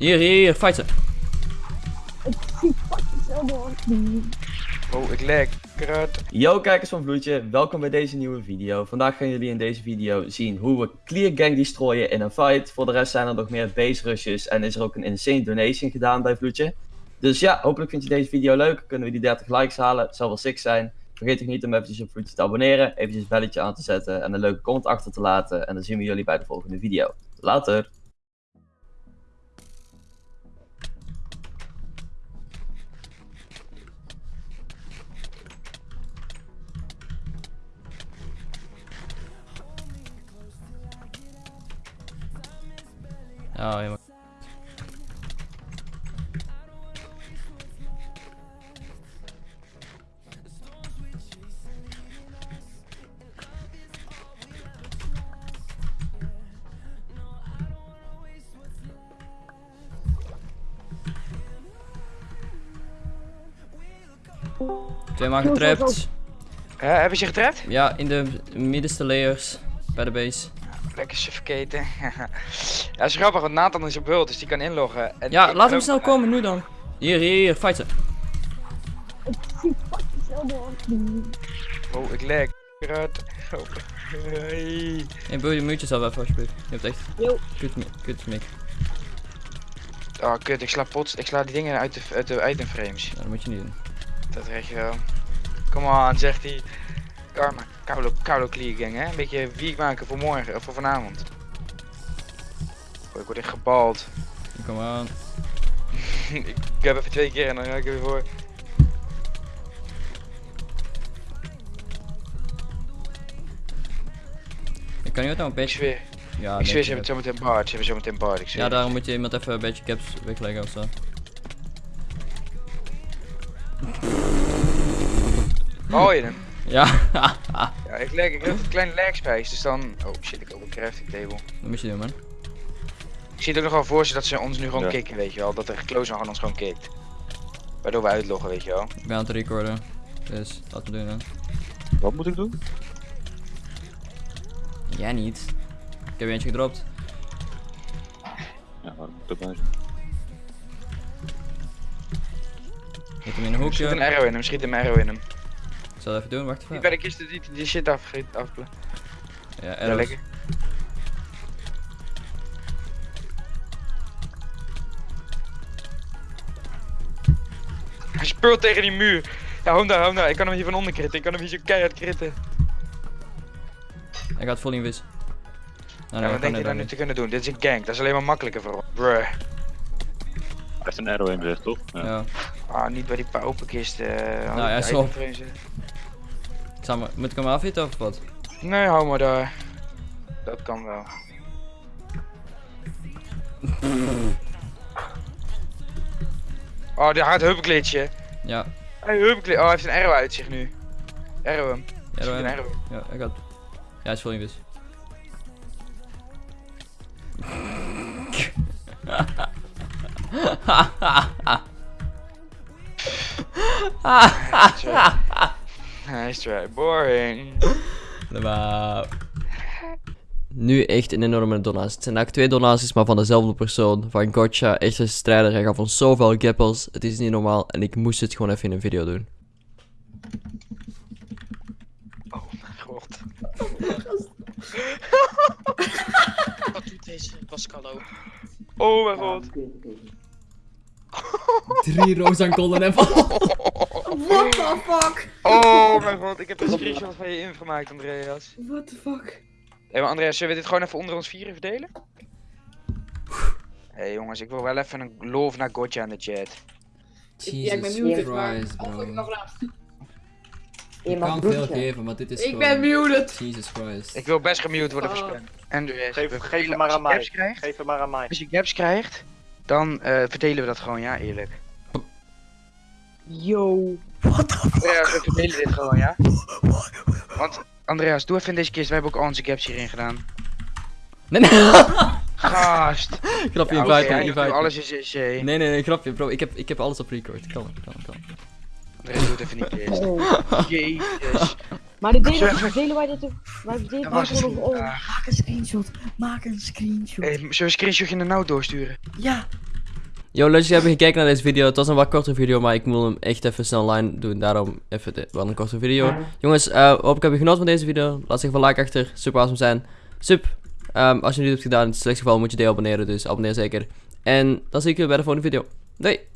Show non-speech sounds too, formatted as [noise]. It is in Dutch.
Hier, hier, hier, fight ze. Oh, ik leg. Kruid. Yo kijkers van Vloedje, welkom bij deze nieuwe video. Vandaag gaan jullie in deze video zien hoe we Clear Gang destroyen in een fight. Voor de rest zijn er nog meer base rushes en is er ook een insane donation gedaan bij Vloedje. Dus ja, hopelijk vind je deze video leuk. Kunnen we die 30 likes halen, het zal wel sick zijn. Vergeet ook niet om eventjes op Vloedje te abonneren, eventjes het belletje aan te zetten en een leuke comment achter te laten. En dan zien we jullie bij de volgende video. Later! Ja, helemaal. Twee man getrapt. Eh, hebben ze je getrapt? Ja, in de middenste layers. Bij de base. Lekker suffocaten. [laughs] ja, is grappig, want Nathan is op hult, dus die kan inloggen. En Ja, laat hem snel komen, nu dan. Hier, hier, hier, fight ze. Oh, ik leg. Kruid. Oh. Hey. Hey, wil je mute jezelf even alsjeblieft? Je hebt echt Yo. kut, kut mic. Oh, kut, ik sla pots. Ik sla die dingen uit de, uit de item frames. Ja, dat moet je niet doen. Dat je wel. Come on, zegt hij. Karma, koude, koude clear gang, hè? Een beetje wiek maken voor morgen, of voor vanavond. Oh, ik word echt gebald. Kom aan. [laughs] ik heb even twee keer en dan ga ik er weer voor. Ik kan niet nou een beetje. zweer, Ja, ik zweer, ze hebben het zometeen bard. Ze hebben zometeen bard, ik zweer. Ja, daarom moet je iemand even een beetje caps wegleggen ofzo. Oh, je hem. Ja, Ja, ik, leg, ik heb een kleine space, dus dan... Oh shit, ik ook een crafting table. dat moet je doen, man. Ik zie het ook nog wel voor ze dat ze ons nu gewoon Ja. kicken, weet je wel. Dat de close aan ons gewoon kikt. Waardoor we uitloggen, weet je wel. Ik ben aan het recorden. Dus laten we doen, hè. Wat moet ik doen? Jij niet. Ik heb eentje gedropt. Ja, waarom moet ik erbij Hit hem in een Schiet een hoekje. arrow in hem, schiet een arrow in hem. Ik zal het even doen, wacht even. bij de kist die, die shit af, afplen. Ja, Ja, arrows. lekker. Hij speurt tegen die muur. Ja, hou daar, hou hem daar. Ik kan hem hier van onder kritten. Ik kan hem hier zo keihard kritten. Hij gaat vol in wis. Nou, ja, nee, wat kan denk je hij nou dan nu niet. te kunnen doen? Dit is een gank. Dat is alleen maar makkelijker voor ons. Bruh. Hij heeft een arrow in gezegd, toch? Ja. Ja. Ah, niet bij die paupenkist. eh Nou, ja, die zo. itemframes, eh. Samen, moet ik hem afhitten of wat? Nee, hou maar daar. Dat kan wel. Oh, die gaat huppeklitje. Ja. Hij huppeklitje. Oh, hij heeft een arrow uit zich nu. Arrow hem. Een arrow. Ja, hij gaat. Ja, hij is vol in wis. Hij try boring. [laughs] Nu echt een enorme donatie. Het zijn eigenlijk twee donaties, maar van dezelfde persoon. Van Gotcha, echt een strijder. Hij gaf ons zoveel gappels. Het is niet normaal. En ik moest het gewoon even in een video doen. Oh mijn god. Wat doet deze Pascalo? Oh mijn god. Drie roos aan golden en What the fuck? Oh mijn god. Ik heb een screenshot van je ingemaakt, Andreas. What the fuck? Hé, maar Andreas, zullen we dit gewoon even onder ons vieren verdelen? Hé hey, jongens, ik wil wel even een love naar Gotcha in de chat. Ja, ik ben Jesus muted, maar... Christ, Of ik nog bro. laat. Ik kan veel geven, maar dit is Ik gewoon... ben muted. Jesus Christ. Ik wil best gemute worden Oh. voor spam. Geef, geef hem maar aan je mij. krijgt, Geef hem maar aan mij. als je gaps krijgt, dan eh, verdelen we dat gewoon, ja, eerlijk. Yo. Andreas, we verdelen dit gewoon, ja? Want, Andreas, doe even in deze kist, wij hebben ook al onze gaps hierin gedaan. Nee, nee. [laughs] Gast! grapje, Ja, invite ja, invite alles is is eh, Nee, nee, nee, grapje, bro. Ik heb, ik heb alles op record. Kan, kan, kan. Andreas, doe het even niet eerst. Oh. Jezus. Maar de delen, delen wij dit... Wij delen Dat was wij. Ah. Maak een screenshot. Maak een screenshot. Hey, zullen we een screenshotje naar nou doorsturen? Ja. Yo, leuk dat jullie hebben gekeken naar deze video. Het was een wat kortere video, maar ik wil hem echt even snel online doen. Daarom even de, wel een korte video. Jongens, eh hoop ik heb je genoten van deze video. Laat even een like achter. Super awesome zijn. Sup. Ehm, als je niet hebt gedaan, in het slechtste geval moet je deel abonneren. Dus abonneer zeker. En dan zie ik je bij de volgende video. Doei!